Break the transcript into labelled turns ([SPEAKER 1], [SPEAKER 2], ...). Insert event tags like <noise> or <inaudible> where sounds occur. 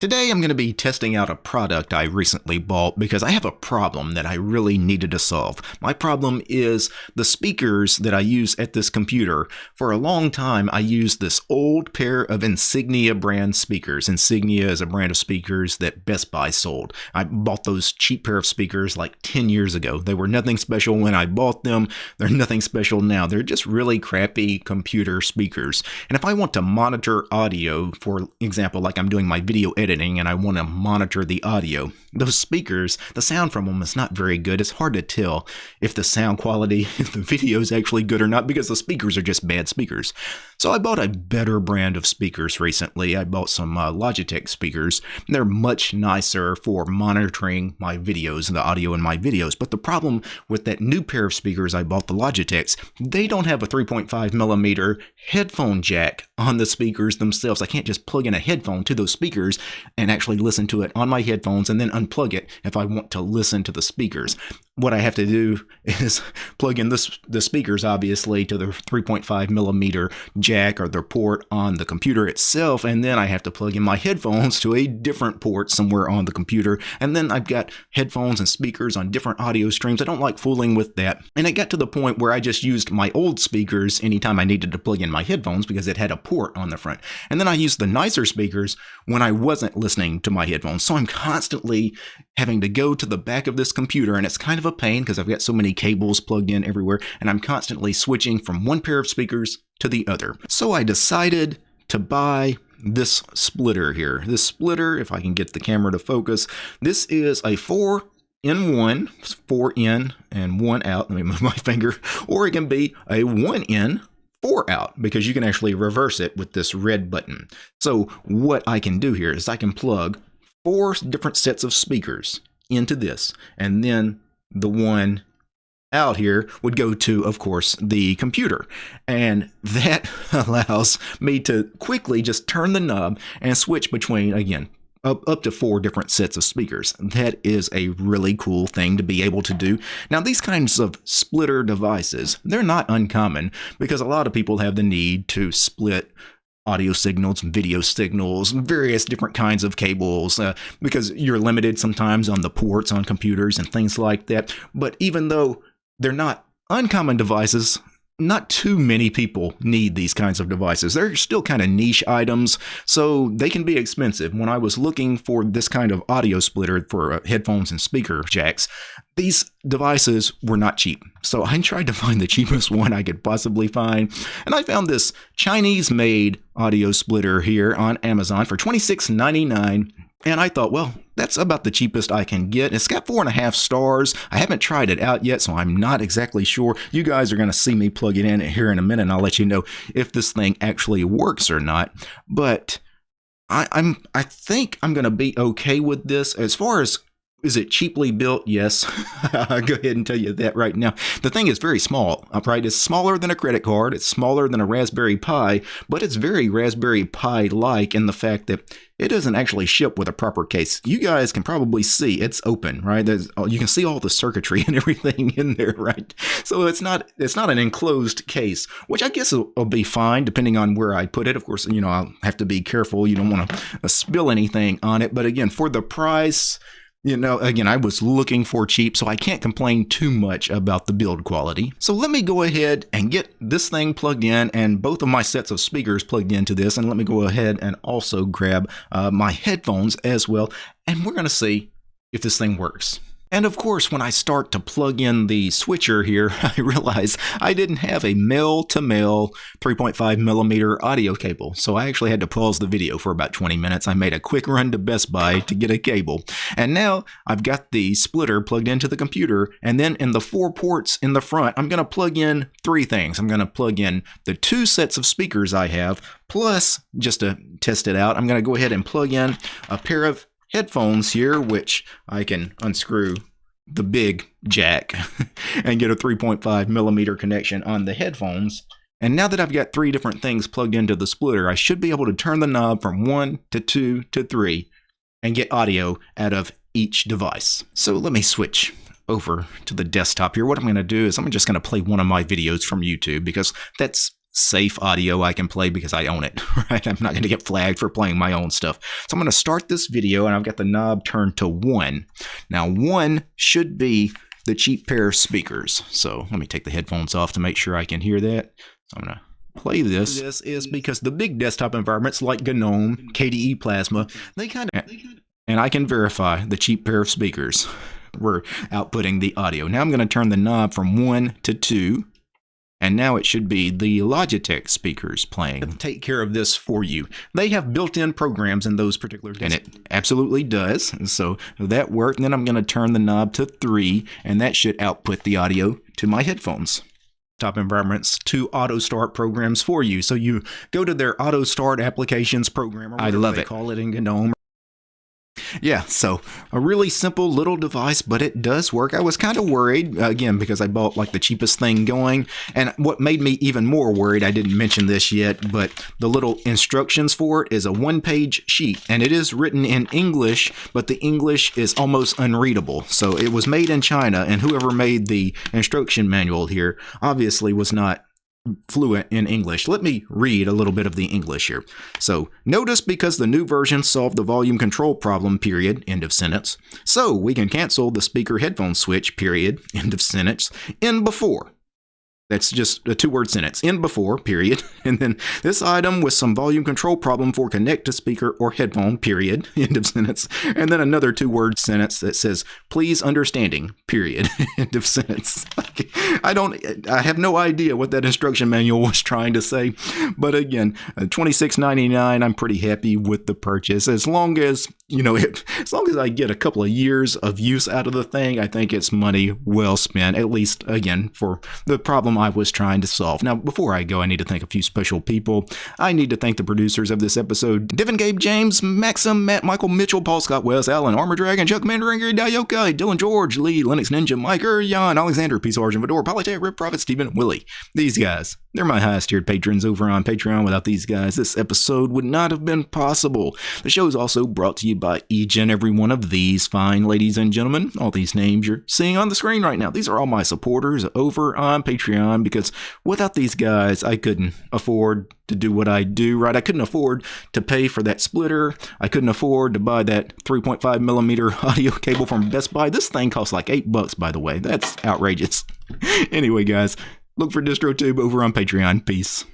[SPEAKER 1] Today I'm going to be testing out a product I recently bought because I have a problem that I really needed to solve. My problem is the speakers that I use at this computer. For a long time I used this old pair of Insignia brand speakers. Insignia is a brand of speakers that Best Buy sold. I bought those cheap pair of speakers like 10 years ago. They were nothing special when I bought them. They're nothing special now. They're just really crappy computer speakers. And if I want to monitor audio, for example, like I'm doing my video editing editing and I want to monitor the audio. Those speakers, the sound from them is not very good. It's hard to tell if the sound quality, <laughs> if the video is actually good or not because the speakers are just bad speakers. So I bought a better brand of speakers recently. I bought some uh, Logitech speakers. They're much nicer for monitoring my videos and the audio in my videos. But the problem with that new pair of speakers I bought, the Logitechs, they don't have a 3.5 millimeter headphone jack on the speakers themselves. I can't just plug in a headphone to those speakers and actually listen to it on my headphones and then unplug it if I want to listen to the speakers. What I have to do <laughs> is plug in this, the speakers, obviously, to the 3.5 millimeter jack or the port on the computer itself, and then I have to plug in my headphones to a different port somewhere on the computer, and then I've got headphones and speakers on different audio streams. I don't like fooling with that, and it got to the point where I just used my old speakers anytime I needed to plug in my headphones because it had a port on the front, and then I used the nicer speakers when I wasn't listening to my headphones. So I'm constantly having to go to the back of this computer, and it's kind of a pain because I've got so many cables plugged in everywhere, and I'm constantly switching from one pair of speakers to the other. So I decided to buy this splitter here. This splitter, if I can get the camera to focus, this is a 4 in 1, 4 in and 1 out. Let me move my <laughs> finger. Or it can be a 1 in, four out because you can actually reverse it with this red button. So what I can do here is I can plug four different sets of speakers into this and then the one out here would go to, of course, the computer. And <laughs> that <laughs> allows me to quickly just turn the knob and switch between, again, up, to four different sets of speakers. That is a really cool thing to be able to do. Now, these kinds of splitter devices, they're not uncommon because a lot of people have the need to split audio signals, video signals, various different kinds of cables, uh, because you're limited sometimes on the ports on computers and things like that. But even though they're not uncommon devices, not too many people need these kinds of devices. They're still kind of niche items, so they can be expensive. When I was looking for this kind of audio splitter for uh, headphones and speaker jacks, these devices were not cheap. So I <laughs> tried to find the cheapest <laughs> one I could possibly find, and I found this Chinese made audio splitter here on Amazon for $26.99. And I thought, well, that's about the cheapest I can get. It's got four and a half stars. I haven't tried it out yet, so I'm not exactly sure. You guys are going to see me plug it in here in a minute, and I'll let you know if this thing actually works or not. But I, I'm, I think I'm going to be okay with this. As far as is it cheaply built? Yes. I'll <laughs> go ahead and tell you that right now. The thing is very small, right? It's smaller than a credit card. It's smaller than a Raspberry Pi, but it's very Raspberry Pi-like in the fact that it doesn't actually ship with a proper case. You guys can probably see it's open, right? There's, you can see all the circuitry <laughs> and everything in there, right? So it's not it's not an enclosed case, which I guess will, will be fine depending on where I put it. Of course, you know I'll have to be careful. You don't want to uh, spill anything on it, but again, for the price you know, again, I was looking for cheap, so I can't complain too much about the build quality. So let me go ahead and get this thing plugged in and both of my sets of speakers plugged into this. And let me go ahead and also grab uh, my headphones as well. And we're going to see if this thing works. And of course, when I start to plug in the switcher here, <laughs> I realize I didn't have a male-to-male 3.5 millimeter audio cable. So I actually had to pause the video for about 20 minutes. I made a quick run to Best Buy to get a cable. And now I've got the splitter plugged into the computer. And then in the four ports in the front, I'm going to plug in three things. I'm going to plug in the two sets of speakers I have, plus, just to test it out, I'm going to go ahead and plug in a pair of headphones here, which I can unscrew the big jack <laughs> and get a 3.5 millimeter connection on the headphones. And now that I've got three different things plugged into the splitter, I should be able to turn the knob from one to two to three and get audio out of each device. So let me switch over to the desktop here. What I'm going to do is I'm just going to play one of my videos from YouTube because that's safe audio I can play because I own it, <laughs> right? I'm not going to get flagged for playing my own stuff. So I'm going to start this video and I've got the knob turned to 1. Now 1 should be the cheap pair of speakers. So let me take the headphones off to make sure I can hear that. So I'm going to play this. This is because the big desktop environments like GNOME, KDE Plasma, they kind of... And I can verify the cheap pair of speakers <laughs> were outputting the audio. Now I'm going to turn the knob from 1 to 2 and now it should be the Logitech speakers playing. Take care of this for you. They have built-in programs in those particular and it absolutely does. So that worked. And then I'm going to turn the knob to 3 and that should output the audio to my headphones top environments to auto start programs for you. So you go to their auto start applications program. I love it. Call it in GNOME yeah, so a really simple little device, but it does work. I was kind of worried, again, because I bought like the cheapest thing going. And what made me even more worried, I didn't mention this yet, but the little instructions for it is a one page sheet. And it is written in English, but the English is almost unreadable. So it was made in China, and whoever made the instruction manual here obviously was not fluent in English. Let me read a little bit of the English here. So, notice because the new version solved the volume control problem, period, end of sentence. So, we can cancel the speaker headphone switch, period, <laughs> end of sentence, in before. That's just a two word sentence. End before, period. <laughs> And then this item with some volume control problem for connect to speaker or headphone, period. <laughs> End of sentence. And then another two word sentence that says, please understanding, period. <laughs> End of sentence. I don't, I have no idea what that instruction manual was trying to say. But again, uh, $26.99, I'm pretty happy with the purchase. As long as, you know, <laughs> it, as long as I get a couple of years of use out of the thing, I think it's money well spent, at least, again, for the problem I was trying to solve. Now, before I go, I need to thank a few special people. I need to thank the producers of this episode Devin Gabe James, Maxim, Matt Michael Mitchell, Paul Scott West, Alan Armor Dragon, Chuck Commander, Ingrid Dayoka, Dylan George, Lee, Linux Ninja, Mike Jan, Alexander, Peace Origin, Fedora, Polytech, Rip Prophet, Stephen, Willie. These guys, they're my highest tiered patrons over on Patreon. Without these guys, this episode would not have been possible. The show is also brought to you by each and every one of these fine ladies and gentlemen. All these names you're seeing on the screen right now. These are all my supporters over on Patreon because without these guys, I couldn't afford to do what I do, right? I couldn't afford to pay for that splitter. I couldn't afford to buy that 3.5 millimeter <laughs> audio cable from Best Buy. This thing costs like eight bucks, by the way. That's outrageous. <laughs> anyway, guys, look for DistroTube over on Patreon. Peace.